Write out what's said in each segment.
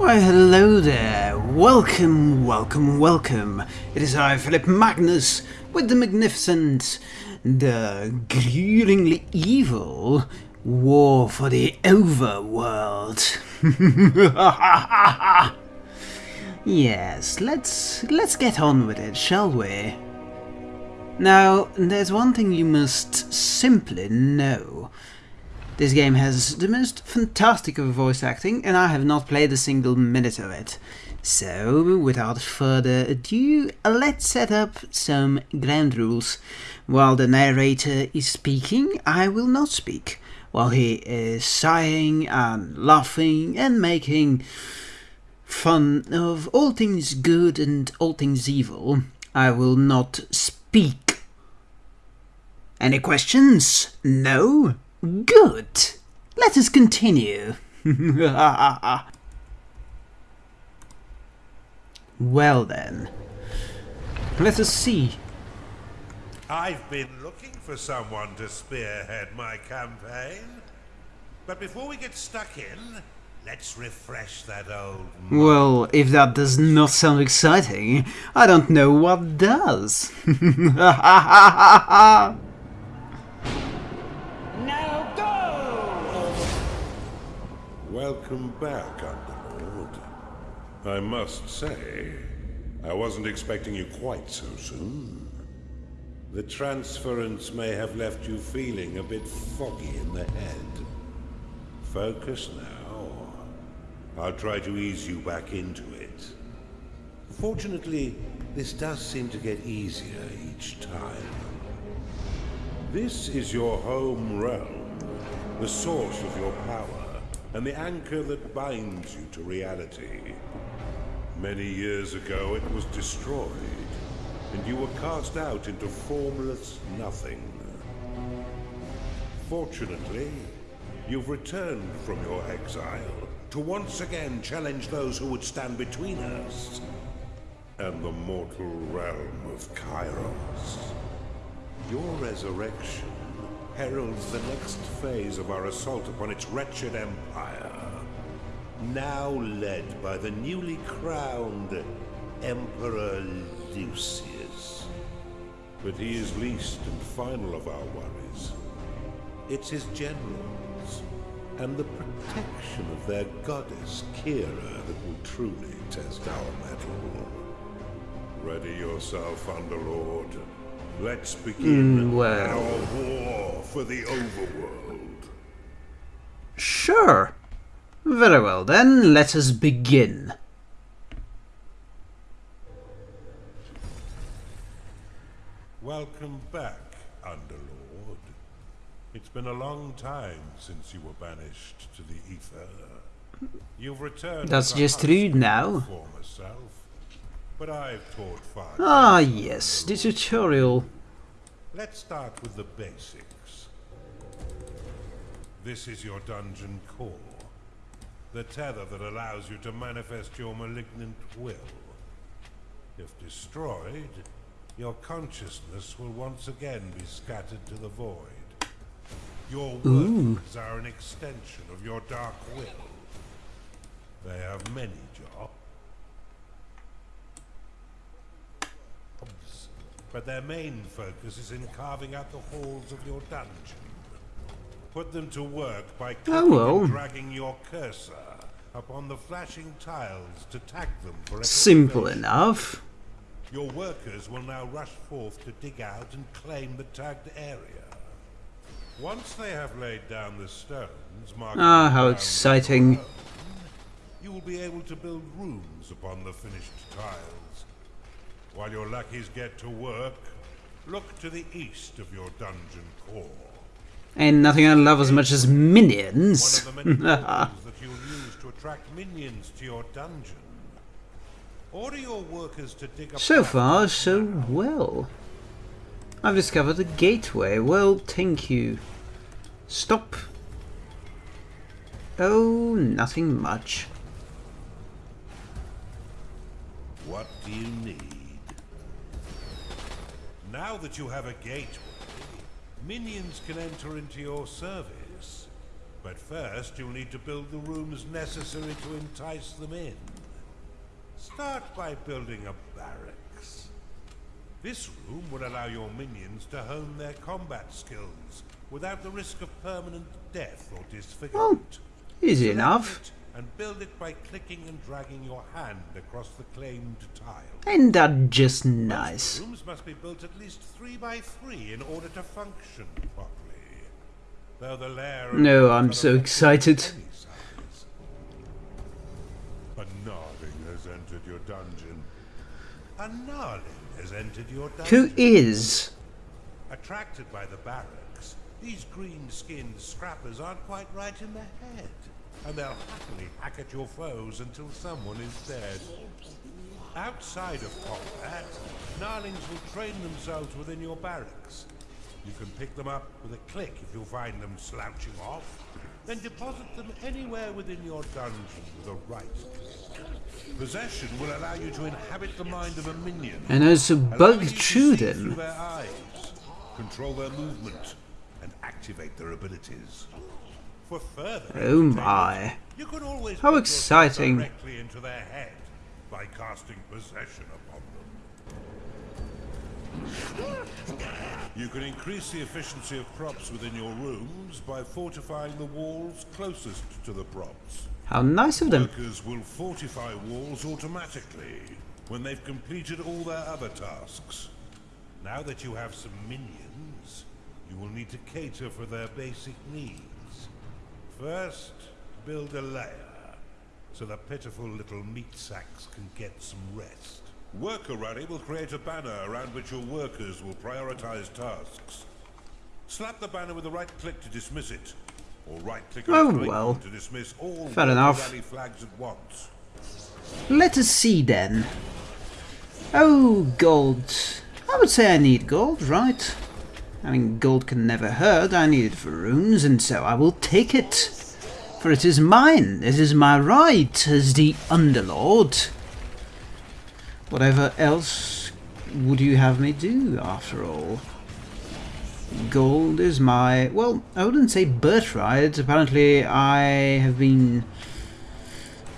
Why hello there, welcome, welcome, welcome. It is I, Philip Magnus, with the magnificent, the gruelingly evil War for the Overworld. yes, let's let's get on with it, shall we? Now, there's one thing you must simply know. This game has the most fantastic of voice acting, and I have not played a single minute of it. So, without further ado, let's set up some ground rules. While the narrator is speaking, I will not speak. While he is sighing and laughing and making fun of all things good and all things evil, I will not speak. Any questions? No? Good. Let us continue. well then. Let us see. I've been looking for someone to spearhead my campaign. But before we get stuck in, let's refresh that old... Well, if that does not sound exciting, I don't know what does. Welcome back, Underlord. I must say, I wasn't expecting you quite so soon. The transference may have left you feeling a bit foggy in the head. Focus now. I'll try to ease you back into it. Fortunately, this does seem to get easier each time. This is your home realm, the source of your power and the anchor that binds you to reality. Many years ago it was destroyed, and you were cast out into formless nothing. Fortunately, you've returned from your exile to once again challenge those who would stand between us and the mortal realm of Kairos. Your resurrection heralds the next phase of our assault upon its wretched empire. Now led by the newly crowned Emperor Lucius. But he is least and final of our worries. It's his generals and the protection of their goddess, Kira, that will truly test our mettle. Ready yourself, Underlord. Let's begin Mm, well. our war for the overworld. Sure. Very well then, let us begin. Welcome back, Underlord. It's been a long time since you were banished to the Ether. You've returned. That's just rude now. Former self, but I've taught far. Ah yes, the tutorial. Let's start with the basics. This is your dungeon core. The tether that allows you to manifest your malignant will. If destroyed, your consciousness will once again be scattered to the void. Your workers are an extension of your dark will. They have many but their main focus is in carving out the halls of your dungeon. Put them to work by well. and dragging your cursor upon the flashing tiles to tag them for Simple enough. Your workers will now rush forth to dig out and claim the tagged area. Once they have laid down the stones, Ah, how exciting. stone, You will be able to build rooms upon the finished tiles. While your lackeys get to work, look to the east of your dungeon core. Ain't nothing I love as much as One minions. of the many that you'll use to attract minions to your dungeon. Order your workers to dig up So far, so well. I've discovered a gateway. Well, thank you. Stop. Oh, nothing much. What do you need? Now that you have a gateway, minions can enter into your service. But first, you'll need to build the rooms necessary to entice them in. Start by building a barracks. This room will allow your minions to hone their combat skills without the risk of permanent death or disfigurement. Easy Select enough. And build it by clicking and dragging your hand across the claimed tile. Ain't that just Most nice? Rooms must be built at least three by three in order to function properly. Though the lair No, I'm so excited. of any size. A Gnarling has entered your dungeon. A Gnarling has entered your Who dungeon. is? Attracted by the barracks, these green-skinned scrappers aren't quite right in the head. And they'll happily hack at your foes until someone is dead. Outside of combat, Gnarlings will train themselves within your barracks. You can pick them up with a click if you find them slouching off, then deposit them anywhere within your dungeon with a right click. Possession will allow you to inhabit the mind of a minion And also bug you to through see Through them. their eyes, control their movement, and activate their abilities. Oh my. You can always How exciting. directly into their head by casting possession upon them. You can increase the efficiency of props within your rooms by fortifying the walls closest to the props. How nice of them. Workers will fortify walls automatically when they've completed all their other tasks. Now that you have some minions, you will need to cater for their basic needs. First, build a lair, so the pitiful little meat sacks can get some rest. Worker Rally will create a banner around which your workers will prioritize tasks. Slap the banner with a right click to dismiss it, or right click on Oh, its well. to dismiss all Fair enough. Rally flags at once. Let us see then. Oh, gold. I would say I need gold, right? I mean, gold can never hurt. I need it for rooms, and so I will take it. For it is mine. It is my right as the Underlord. Whatever else would you have me do, after all? Gold is my... Well, I wouldn't say birthright. Apparently I have been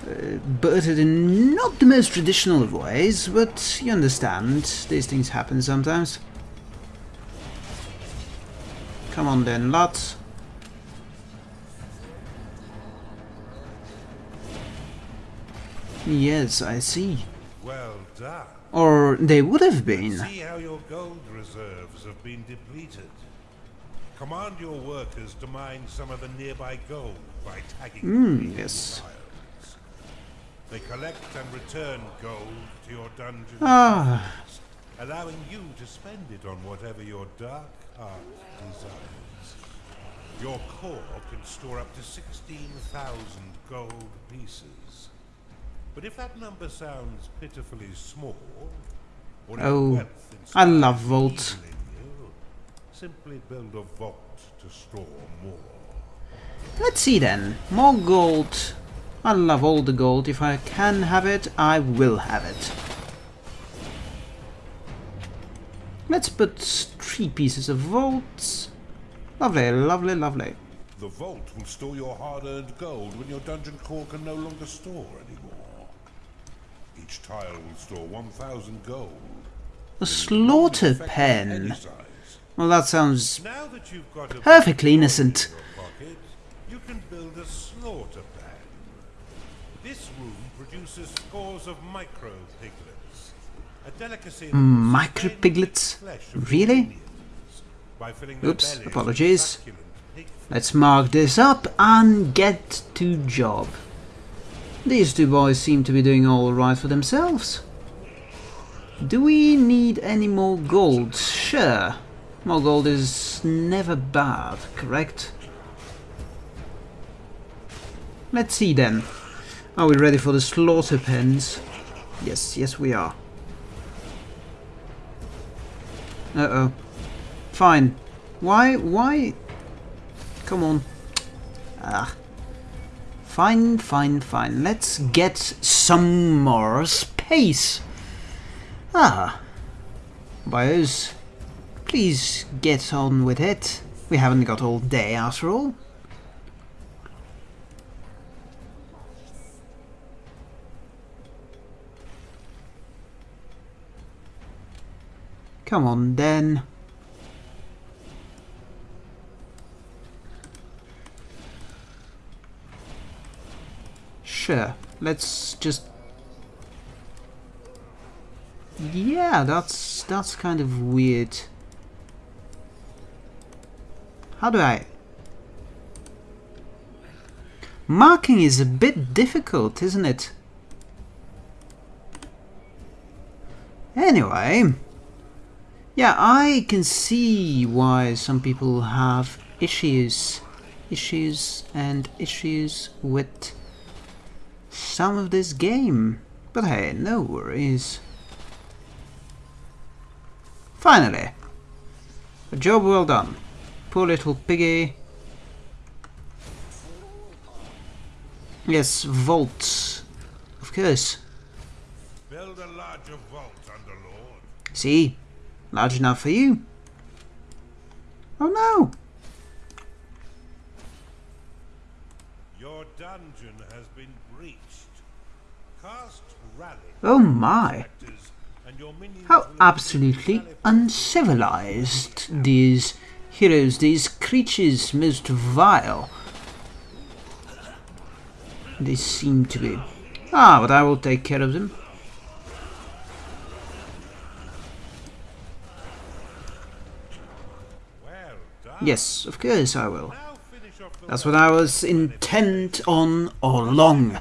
uh, birthed in not the most traditional of ways, but you understand, these things happen sometimes. Come on then, lads. Yes, I see. Well done. Or they would have been. See how your gold reserves have been depleted. Command your workers to mine some of the nearby gold by tagging Mm, yes. tiles. They collect and return gold to your dungeon, Ah, allowing you to spend it on whatever your dark Ah, heart desires. Your core can store up to 16,000 gold pieces. But if that number sounds pitifully small, Oh, I love vaults. simply build a vault to store more. let's see then. More gold. I love all the gold. If I can have it, I will have it. Let's put three pieces of vaults. Lovely, lovely, lovely. The vault will store your hard-earned gold when your dungeon core can no longer store anymore. Each tile will store 1,000 gold. A slaughter Effective of any pen. Well, that sounds Now that you've got a Perfectly innocent. in your pocket, you can build a slaughter pen. This room produces scores of micro piglets. A delicacy that will Mm, Micro piglets? Really? Oops, apologies. Let's mark this up and get to job. These two boys seem to be doing all right for themselves. Do we need any more gold? Sure. More gold is never bad, correct? Let's see then. Are we ready for the slaughter pens? Yes, yes we are. Uh-oh. Fine. Why, why... Come on. Ah. Fine, fine, fine. Let's get some more space. Ah. Bios, please get on with it. We haven't got all day after all. Come on, then. Sure, let's just... Yeah, that's that's kind of weird. How do I... Marking is a bit difficult, isn't it? Anyway... Yeah, I can see why some people have issues. Issues and issues with some of this game. But hey, no worries. Finally! A job well done. Poor little piggy. Yes, vaults. Of course. Build a larger vault, Underlord. See? Large enough for you. Oh no! Your dungeon has been breached. Cast rally. Oh my! Spectres, and your minions How absolutely uncivilized these heroes, these creatures most vile. They seem to be. Ah, but I will take care of them. Well done. Yes, of course I will. Now finish off the That's what I was intent on all along.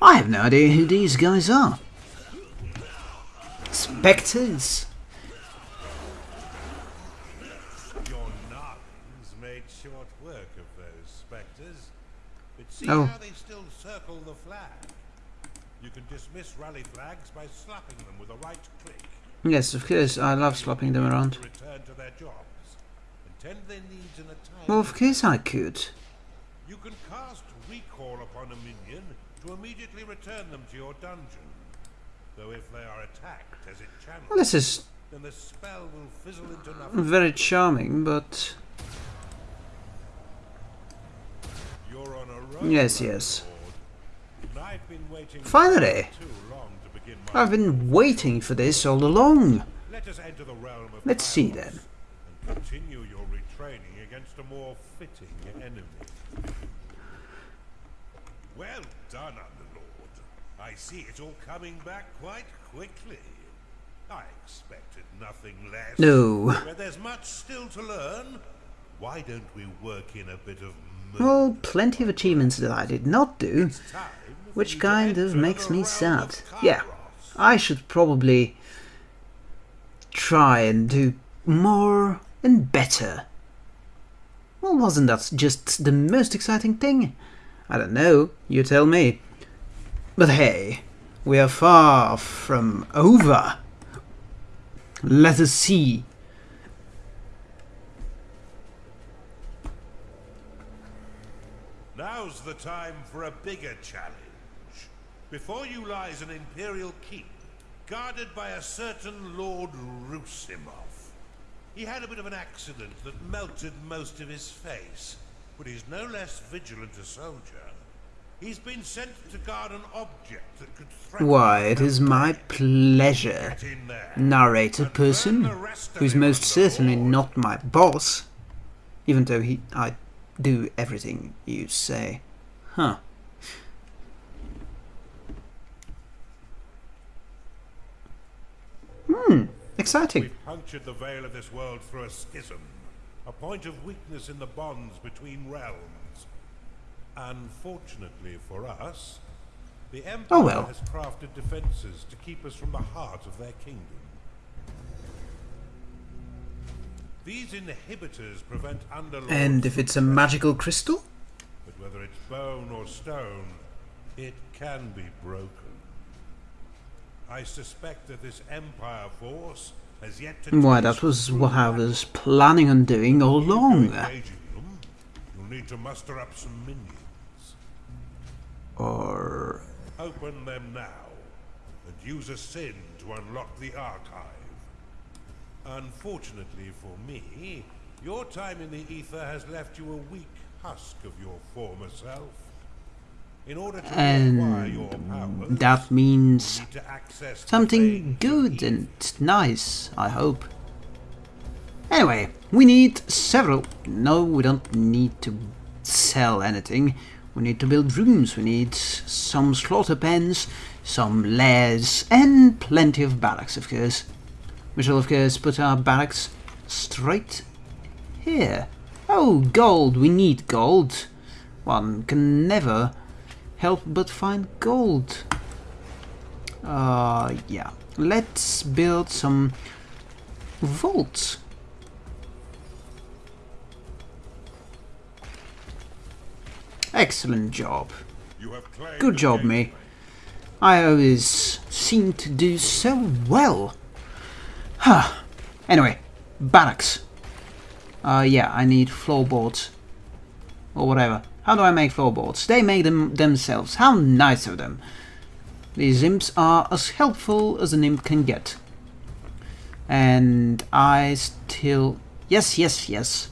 I have no idea who these guys are. Spectres? Your nuns made short work of those spectres. But see Oh. how they still circle the flag. You can dismiss rally flags by slapping them with a right click. Yes, of course, I love slapping them around. Well, of course I could. You can cast recall upon a minion to immediately return them to your dungeon. Though if they are attacked as it channels, Well, this is then the spell will fizzle into nothing. very charming, but... You're on a roll. Yes, yes. I've been waiting Finally! too long to begin my I've been waiting for this all along. Let us enter the realm of Let's see then. Continue your retraining against a more fitting enemy. Well done, Underlord. I see it all coming back quite quickly. I expected nothing less. No. But there's much still to learn. Why don't we work in a bit of Well, oh, plenty of achievements that I did not do, which kind of makes me sad. Yeah, I should probably try and do more and better. Well, wasn't that just the most exciting thing? I don't know, you tell me. But hey, we are far from over. Let us see. Now's the time for a bigger challenge. Before you lies an Imperial keep, guarded by a certain Lord Rusimov. He had a bit of an accident that melted most of his face, but he's no less vigilant a soldier. He's been sent to guard an object that could threaten Why, it is my pleasure. Narrator person, burn the rest of who's most certainly not my boss, even though he I do everything you say. Huh. Exciting. We've punctured the veil of this world through a schism, a point of weakness in the bonds between realms. Unfortunately for us, the oh, Empire Oh, well. has crafted defenses to keep us from the heart of their kingdom. These inhibitors prevent underlords And if it's a magical crystal? but whether it's bone or stone, it can be broken. I suspect that this Empire force has yet to Why, that was what I was planning on doing all along. them, you'll need to muster up some minions. Or... Open them now, and use a sin to unlock the archive. Unfortunately for me, your time in the ether has left you a weak husk of your former self. In order to And that means you need to access the something good and nice, I hope. Anyway, we need several... No, we don't need to sell anything. We need to build rooms, we need some slaughter pens, some lairs, and plenty of barracks, of course. We shall, of course, put our barracks straight here. Oh, gold! We need gold. One can never help but find gold. Uh, yeah. Let's build some vaults. Excellent job. You have Good job, me. I always seem to do so well. Huh. Anyway, barracks. Uh, yeah, I need floorboards. Or whatever. How do I make floorboards? They make them themselves. How nice of them. These imps are as helpful as an imp can get. And I still... Yes, yes, yes.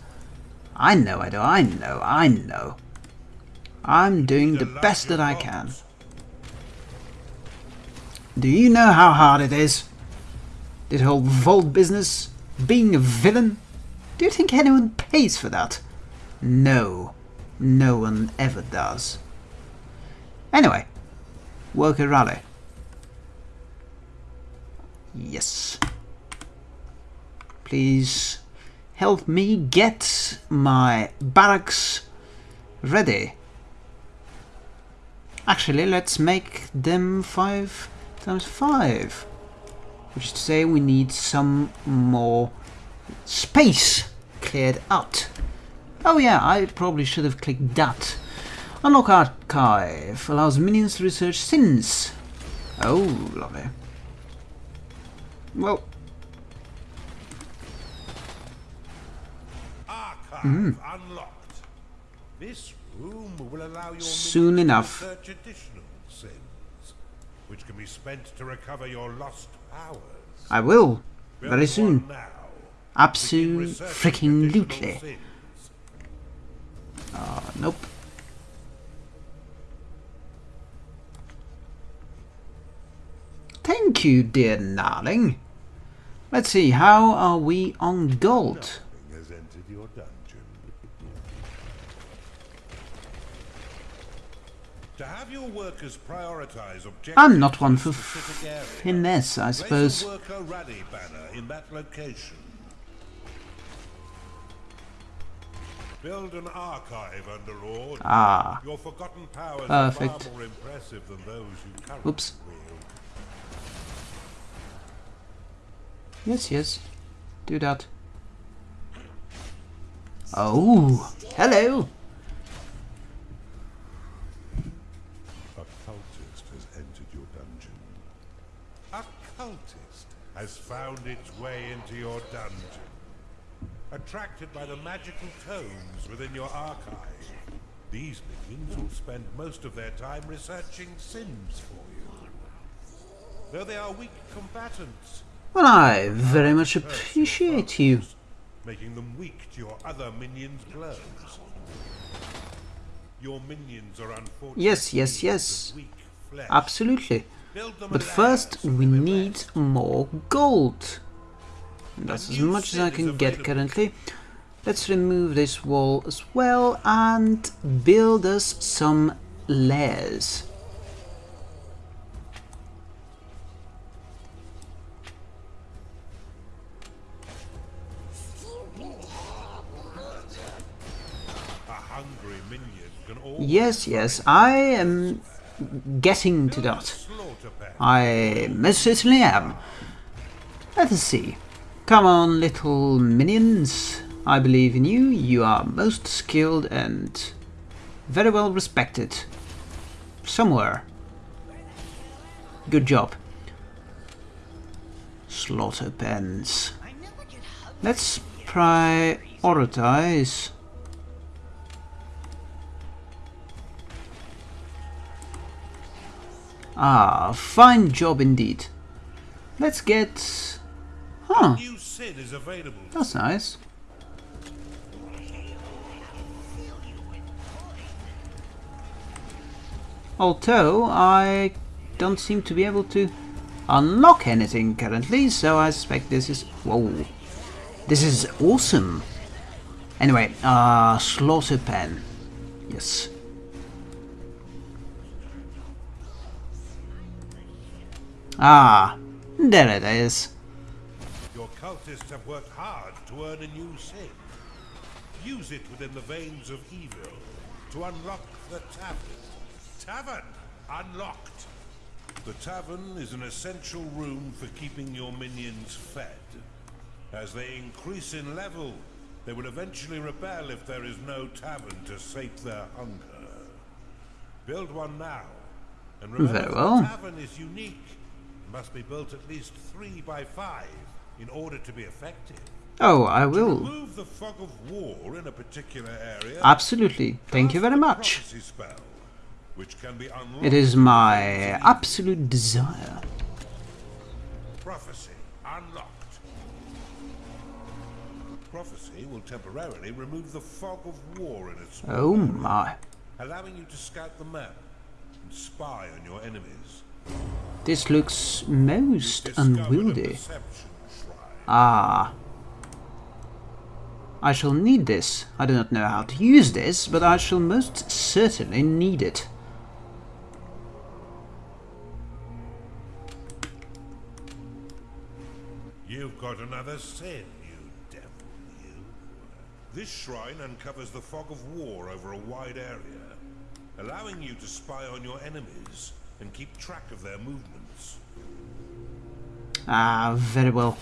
I know, I do, I know, I know. I'm doing the best that I can. Do you know how hard it is? This whole vault business? Being a villain? Do you think anyone pays for that? No. No one ever does. Anyway. Worker rally. Yes. Please help me get my barracks ready. Actually, let's make them 5 times 5. Which is to say we need some more space cleared out. Oh yeah, I probably should have clicked that. Unlock Archive allows minions to research sins. Oh, lovely. Well, Archive Hmm. unlocked. This room will allow your Soon enough. to research additional sins, which can be spent to recover your lost powers. I will. Very soon. one now. Begin Absolute researching freaking lootly. Uh, nope. Thank you, dear darling. Let's see, how are we on gold? Nothing has entered your dungeon. To have your workers prioritize objectives I'm not one for finesse, I suppose. Build an archive under Lord. Ah, Your forgotten powers Perfect. are far more impressive than those you currently Oops. wield. yes, yes. Do that. Oh, hello. A cultist has entered your dungeon. A cultist has found its way into your dungeon. Attracted by the magical tomes within your archive, these minions will spend most of their time researching sins for you. Though they are weak combatants, Well, I very much appreciate you. making them weak to your other minions' blows. Your minions are unfortunately Yes, yes, yes. Absolutely. But first, we need more gold. That's as much as I can get currently. Let's remove this wall as well and build us some lairs. A hungry minion can all Yes, yes, I am getting to that. I most certainly am. Let us see. Come on, little minions. I believe in you. You are most skilled and very well respected. Somewhere. Good job. Slaughter pens. Let's prioritize. Ah, fine job indeed. Let's get... Huh, New sin is available. that's nice. Although I don't seem to be able to unlock anything currently, so I suspect this is... Whoa. This is awesome. Anyway, uh, slaughter pen. Yes. Ah, there it is. Cultists have worked hard to earn a new sin. Use it within the veins of evil to unlock the tavern. Tavern unlocked. The tavern is an essential room for keeping your minions fed. As they increase in level, they will eventually rebel if there is no tavern to sate their hunger. Build one now, and remember well. the tavern is unique. It must be built at least three by five in order to be effective. Oh, I will. Remove the fog of war in a particular area. Absolutely. Thank you very much. spell, which can be It is my the veins of absolute desire. Prophecy unlocked. Prophecy will temporarily remove the fog of war in its Oh my. allowing you to scout the map and spy on your enemies. This looks most unwieldy. perception. Ah. I shall need this. I do not know how to use this, but I shall most certainly need it. You've got another sin, you devil, you. This shrine uncovers the fog of war over a wide area, allowing you to spy on your enemies and keep track of their movements. Ah, very well.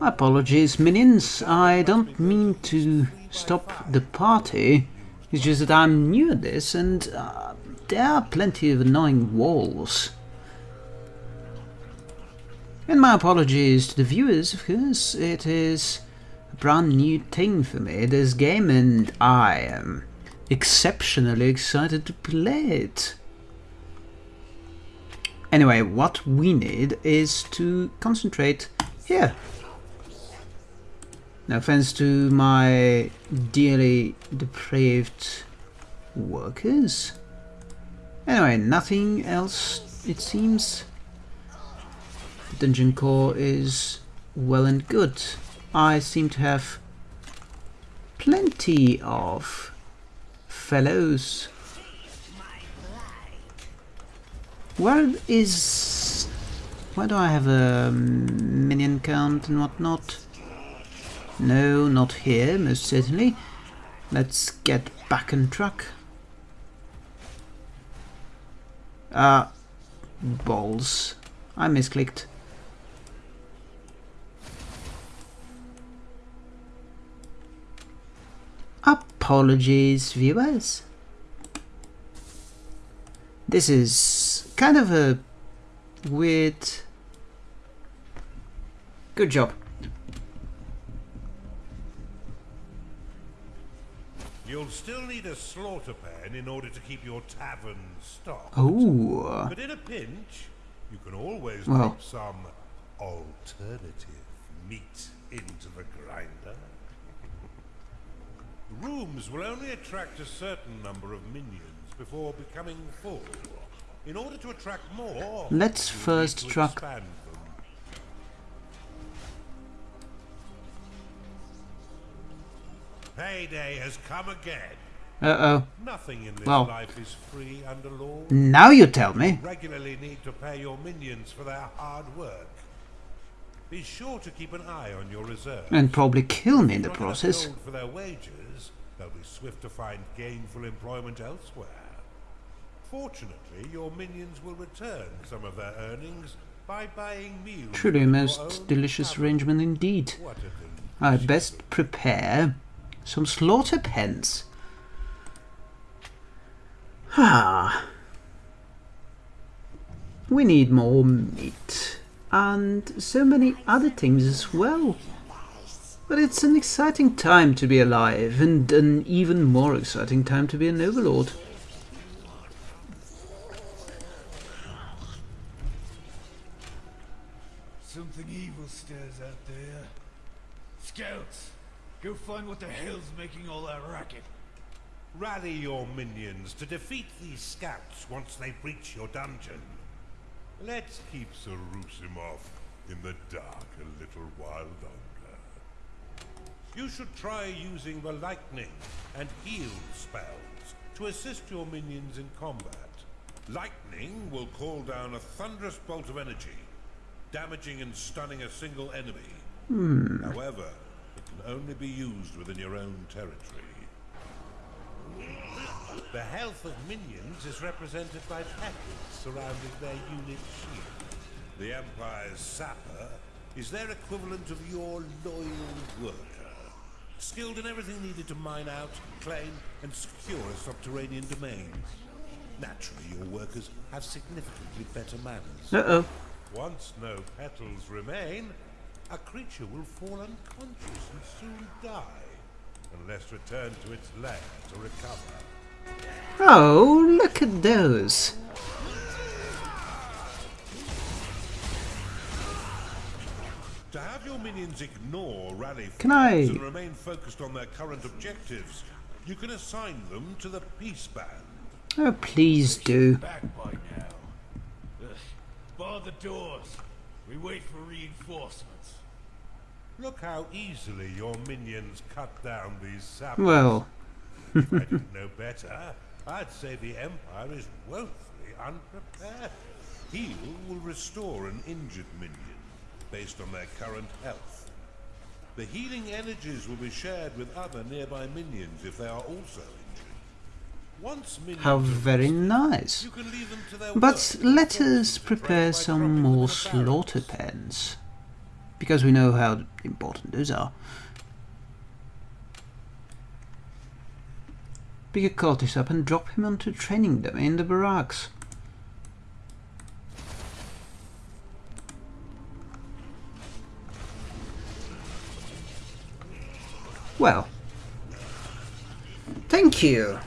My apologies, minions. I don't mean to stop the party. It's just that I'm new at this and uh, there are plenty of annoying walls. And my apologies to the viewers, of course. It is a brand new thing for me, this game, and I am exceptionally excited to play it. Anyway, what we need is to concentrate here. No offense to my dearly depraved workers. Anyway, nothing else, it seems. Dungeon core is well and good. I seem to have plenty of fellows Where is... Why do I have a minion count and whatnot? No, not here, most certainly. Let's get back on track. Ah, balls. I misclicked. Apologies, viewers. This is kind of a weird... Good job. You'll still need a slaughter pen in order to keep your tavern stocked. Oh, But in a pinch, you can always Well. put some alternative meat into the grinder. The rooms will only attract a certain number of minions before becoming full. In order to attract more, Let's first to Payday has come again. uh-oh. Nothing in this Well. life is free Underlord. Now you tell me. regularly need to pay your minions for their hard work. Be sure to keep an eye on your reserves. And probably kill me in the process. for their wages, they'll be swift to find gainful employment elsewhere. Fortunately, your minions will return some of their earnings by buying meals. Truly a most delicious arrangement indeed. I best prepare some slaughter pens. Ah. We need more meat. And so many other things as well. But it's an exciting time to be alive, and an even more exciting time to be an overlord. Something evil stirs out there. Scouts, go find what the hell's making all that racket. Rally your minions to defeat these scouts once they breach your dungeon. Let's keep Sarusimov in the dark a little while longer. You should try using the lightning and heal spells to assist your minions in combat. Lightning will call down a thunderous bolt of energy, damaging and stunning a single enemy. Hmm. However, it can only be used within your own territory. The health of minions is represented by patches surrounding their unit shield. The Empire's sapper is their equivalent of your loyal worker, skilled in everything needed to mine out, claim, and secure a subterranean domain. Naturally, your workers have significantly better manners. Uh-oh. Once no petals remain, a creature will fall unconscious and soon die, unless returned to its lair to recover. Oh, look at those. To have your minions ignore rally Can I- and remain focused on their current objectives, you can assign them to the Peace Band. Oh, please do. Back by now. Ugh. Bar the doors. We wait for reinforcements. Look how easily your minions cut down these sappers. Well, if I didn't know better, I'd say the Empire is woefully unprepared. Heal will restore an injured minion based on their current health. The healing energies will be shared with other nearby minions if they are also injured. Once minions how very nice. you can leave them to their But let us Forces are trained prepare some more them in the slaughter pens. Because we know how important those are. Pick a cultist up and drop him onto training them in the barracks. Well, thank you.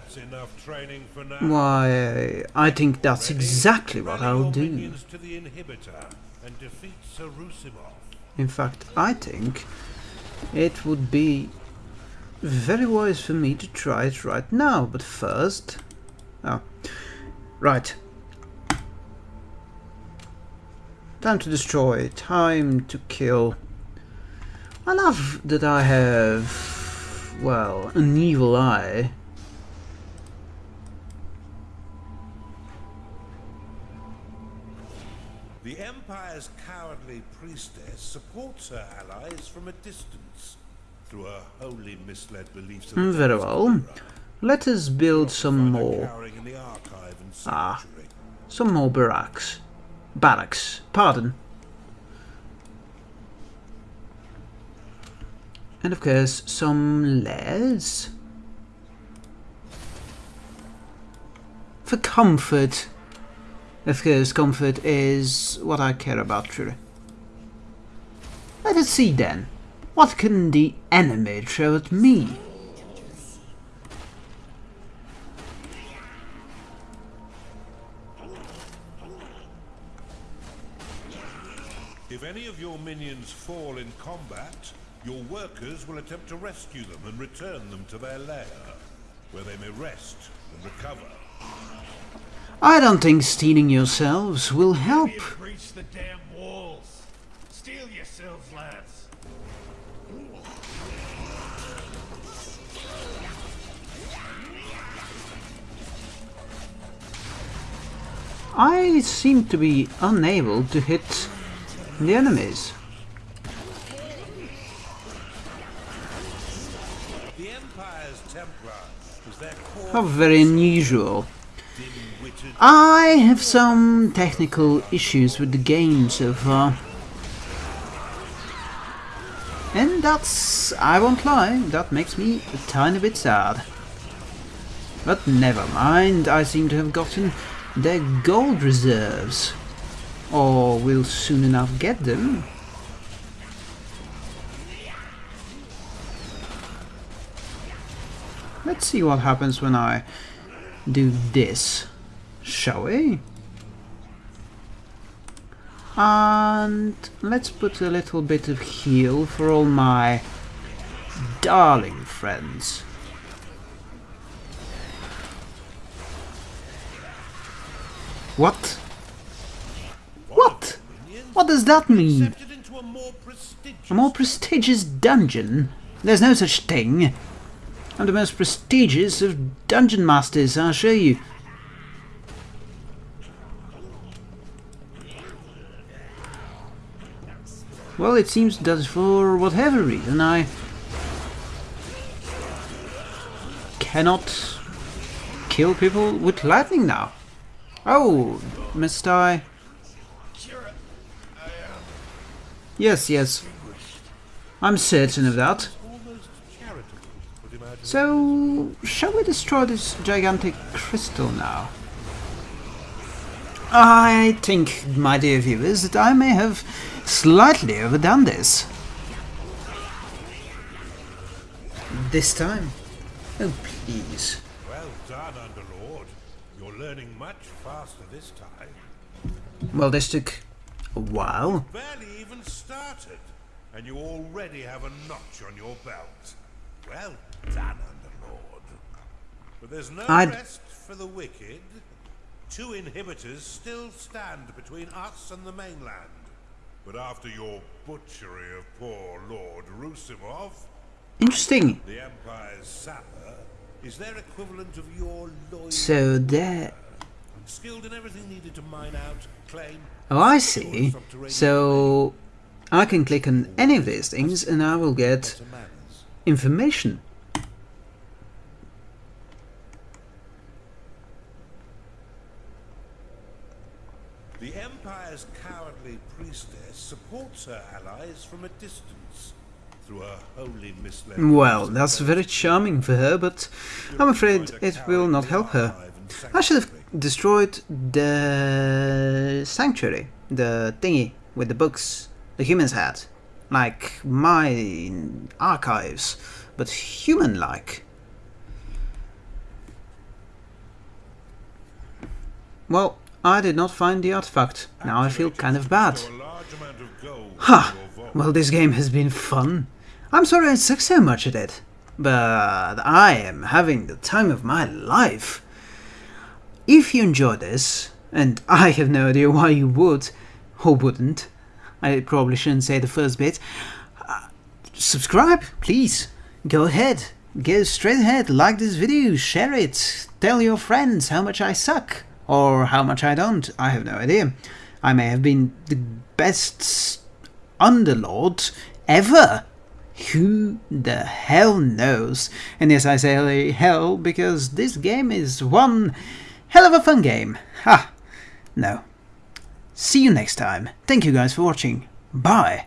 That's enough training for now. Why, I think that's exactly what I'll do. minions to the inhibitor and defeat Sarusimov. In fact, I think it would be very wise for me to try it right now, but first... Oh, right. Time to destroy, time to kill. I love that I have, well, an evil eye. Empire's cowardly priestess supports her allies from a distance through her wholly misled beliefs. of Mm, Very well. Let us build some more. cowering in the archive and Ah. Some more barracks. Barracks, pardon. And of course, some lairs. For comfort. Of course, comfort is what I care about truly. Let us see then. What can the enemy throw at me? If any of your minions fall in combat, your workers will attempt to rescue them and return them to their lair, where they may rest and recover. I don't think stealing yourselves will help. You breach the damn walls. Steel yourselves, lads. I seem to be unable to hit the enemies. The Empire's Templar their core How very unusual. I have some technical issues with the game so far. And that's, I won't lie, that makes me a tiny bit sad. But never mind, I seem to have gotten their gold reserves. Or will soon enough get them. Let's see what happens when I do this, shall we? And let's put a little bit of heal for all my darling friends. What? What? What does that mean? A more prestigious dungeon? There's no such thing. I'm the most prestigious of dungeon masters, I'll show you. Well, it seems that for whatever reason I cannot kill people with lightning now. Oh, missed I? Yes, yes. I'm certain of that. So, shall we destroy this gigantic crystal now? I think, my dear viewers, that I may have slightly overdone this. This time? Oh, please. Well done, Underlord. You're learning much faster this time. Well, this took a while. Barely even started, and you already have a notch on your belt. Well done, Underlord. But there's no I'd- rest for the wicked. Two inhibitors still stand between us and the mainland. But after your butchery of poor Lord Rusimov, Interesting. the Empire's sapper is their equivalent of your lawyer. So there... Skilled in everything needed to mine out, claim, Oh, I see. So I can click on any of these things and I will get. Information. The Empire's cowardly priestess supports her allies from a distance through her wholly misled. Well, that's very charming for her, but I'm afraid it will not help her. I should have destroyed the sanctuary, the thingy with the books the humans had. Like my archives, but human-like. Well, I did not find the artifact. Now I feel kind of bad. A large amount of gold Ha! vault. Well, this game has been fun. I'm sorry I suck so much at it, but I am having the time of my life. If you enjoy this, and I have no idea why you would, or wouldn't, I probably shouldn't say the first bit, uh, subscribe, please. Go ahead. Go straight ahead, like this video, share it, tell your friends how much I suck, or how much I don't, I have no idea. I may have been the best underlord ever. Who the hell knows? And yes, I say hell because this game is one hell of a fun game. Ha! No. See you next time. Thank you guys for watching. Bye.